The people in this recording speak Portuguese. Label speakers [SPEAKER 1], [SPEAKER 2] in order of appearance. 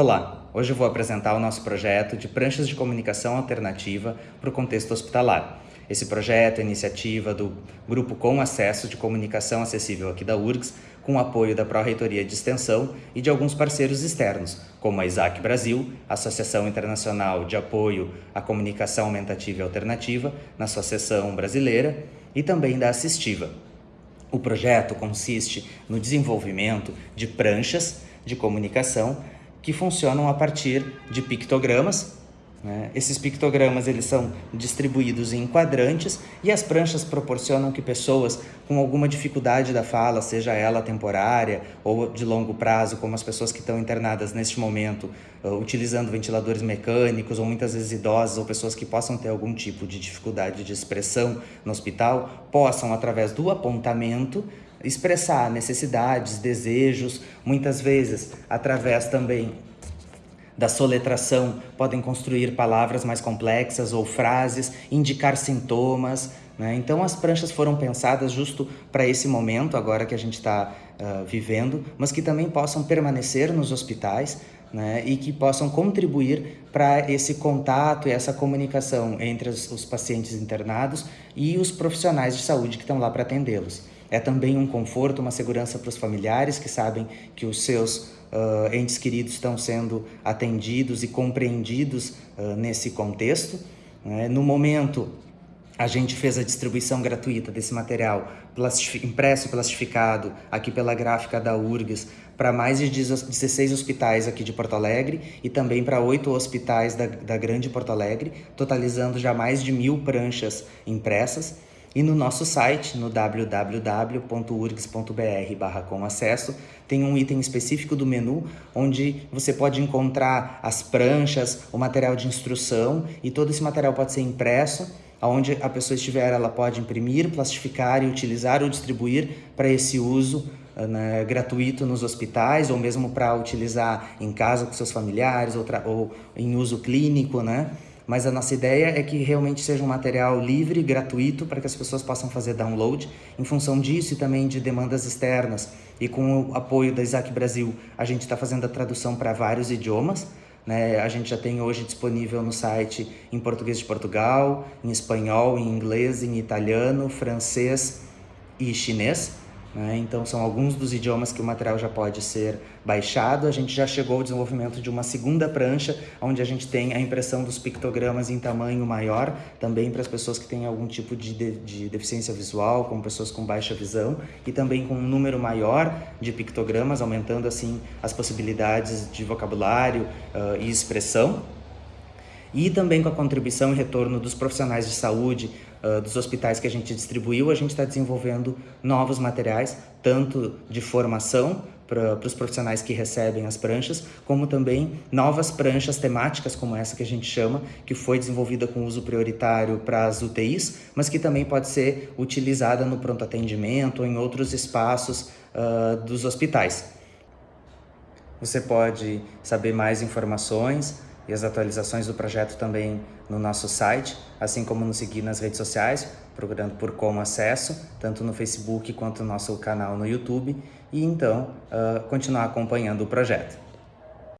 [SPEAKER 1] Olá, hoje eu vou apresentar o nosso projeto de pranchas de comunicação alternativa para o contexto hospitalar. Esse projeto é iniciativa do Grupo Com Acesso de Comunicação Acessível aqui da URGS, com o apoio da Pró-Reitoria de Extensão e de alguns parceiros externos, como a ISAC Brasil, Associação Internacional de Apoio à Comunicação Aumentativa e Alternativa, na seção brasileira, e também da Assistiva. O projeto consiste no desenvolvimento de pranchas de comunicação que funcionam a partir de pictogramas. Né? Esses pictogramas eles são distribuídos em quadrantes e as pranchas proporcionam que pessoas com alguma dificuldade da fala, seja ela temporária ou de longo prazo, como as pessoas que estão internadas neste momento, uh, utilizando ventiladores mecânicos, ou muitas vezes idosas, ou pessoas que possam ter algum tipo de dificuldade de expressão no hospital, possam, através do apontamento, expressar necessidades, desejos, muitas vezes através também da soletração, podem construir palavras mais complexas ou frases, indicar sintomas. Né? Então as pranchas foram pensadas justo para esse momento, agora que a gente está uh, vivendo, mas que também possam permanecer nos hospitais né? e que possam contribuir para esse contato e essa comunicação entre os, os pacientes internados e os profissionais de saúde que estão lá para atendê-los. É também um conforto, uma segurança para os familiares que sabem que os seus uh, entes queridos estão sendo atendidos e compreendidos uh, nesse contexto. Né? No momento, a gente fez a distribuição gratuita desse material impresso e plastificado aqui pela gráfica da URGS para mais de 16 hospitais aqui de Porto Alegre e também para oito hospitais da, da Grande Porto Alegre, totalizando já mais de mil pranchas impressas. E no nosso site, no www.urgs.br barra com acesso, tem um item específico do menu onde você pode encontrar as pranchas, o material de instrução e todo esse material pode ser impresso Onde a pessoa estiver, ela pode imprimir, plastificar e utilizar ou distribuir para esse uso né, gratuito nos hospitais ou mesmo para utilizar em casa com seus familiares ou, ou em uso clínico, né? Mas a nossa ideia é que realmente seja um material livre, gratuito, para que as pessoas possam fazer download. Em função disso e também de demandas externas e com o apoio da Isaac Brasil, a gente está fazendo a tradução para vários idiomas. Né? A gente já tem hoje disponível no site em português de Portugal, em espanhol, em inglês, em italiano, francês e chinês. Né? Então, são alguns dos idiomas que o material já pode ser baixado. A gente já chegou ao desenvolvimento de uma segunda prancha, onde a gente tem a impressão dos pictogramas em tamanho maior, também para as pessoas que têm algum tipo de, de, de deficiência visual, como pessoas com baixa visão, e também com um número maior de pictogramas, aumentando assim as possibilidades de vocabulário uh, e expressão e também com a contribuição e retorno dos profissionais de saúde, uh, dos hospitais que a gente distribuiu, a gente está desenvolvendo novos materiais, tanto de formação para os profissionais que recebem as pranchas, como também novas pranchas temáticas como essa que a gente chama, que foi desenvolvida com uso prioritário para as UTIs, mas que também pode ser utilizada no pronto atendimento ou em outros espaços uh, dos hospitais. Você pode saber mais informações e as atualizações do projeto também no nosso site, assim como nos seguir nas redes sociais, procurando por Como Acesso, tanto no Facebook quanto no nosso canal no YouTube, e então uh, continuar acompanhando o projeto.